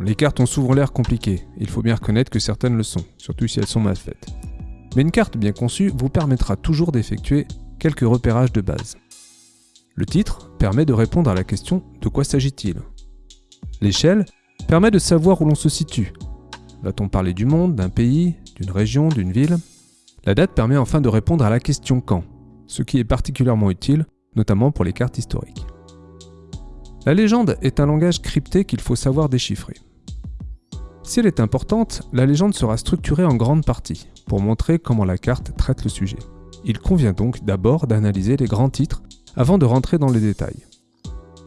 les cartes ont souvent l'air compliquées, il faut bien reconnaître que certaines le sont, surtout si elles sont mal faites. Mais une carte bien conçue vous permettra toujours d'effectuer quelques repérages de base. Le titre permet de répondre à la question de quoi s'agit-il? L'échelle permet de savoir où l'on se situe. Va-t-on parler du monde, d'un pays, d'une région, d'une ville? La date permet enfin de répondre à la question quand, ce qui est particulièrement utile, notamment pour les cartes historiques. La légende est un langage crypté qu'il faut savoir déchiffrer. Si elle est importante, la légende sera structurée en grande partie, pour montrer comment la carte traite le sujet. Il convient donc d'abord d'analyser les grands titres avant de rentrer dans les détails.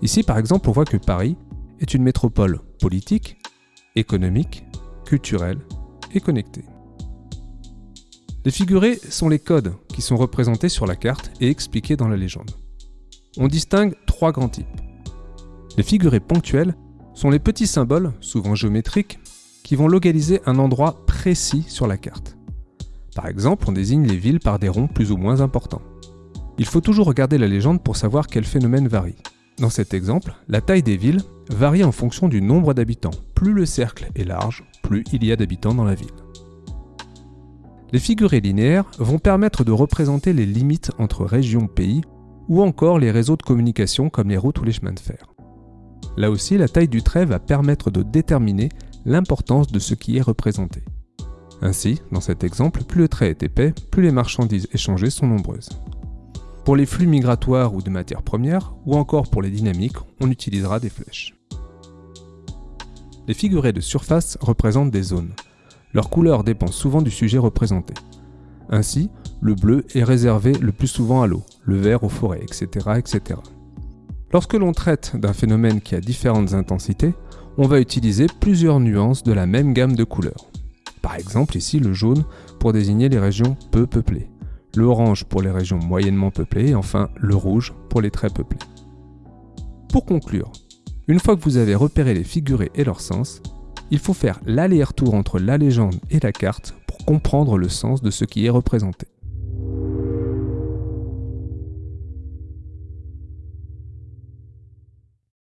Ici par exemple on voit que Paris est une métropole politique, économique, culturelle et connectée. Les figurés sont les codes qui sont représentés sur la carte et expliqués dans la légende. On distingue trois grands types. Les figurés ponctuels sont les petits symboles, souvent géométriques, qui vont localiser un endroit précis sur la carte. Par exemple, on désigne les villes par des ronds plus ou moins importants. Il faut toujours regarder la légende pour savoir quel phénomène varie. Dans cet exemple, la taille des villes varie en fonction du nombre d'habitants. Plus le cercle est large, plus il y a d'habitants dans la ville. Les figurés linéaires vont permettre de représenter les limites entre régions, pays, ou encore les réseaux de communication comme les routes ou les chemins de fer. Là aussi, la taille du trait va permettre de déterminer l'importance de ce qui est représenté. Ainsi, dans cet exemple, plus le trait est épais, plus les marchandises échangées sont nombreuses. Pour les flux migratoires ou de matières premières, ou encore pour les dynamiques, on utilisera des flèches. Les figurés de surface représentent des zones. Leur couleur dépend souvent du sujet représenté. Ainsi, le bleu est réservé le plus souvent à l'eau, le vert aux forêts, etc. etc. Lorsque l'on traite d'un phénomène qui a différentes intensités, on va utiliser plusieurs nuances de la même gamme de couleurs. Par exemple ici le jaune pour désigner les régions peu peuplées, l'orange pour les régions moyennement peuplées et enfin le rouge pour les très peuplées. Pour conclure, une fois que vous avez repéré les figurés et leur sens, il faut faire l'aller-retour entre la légende et la carte pour comprendre le sens de ce qui est représenté.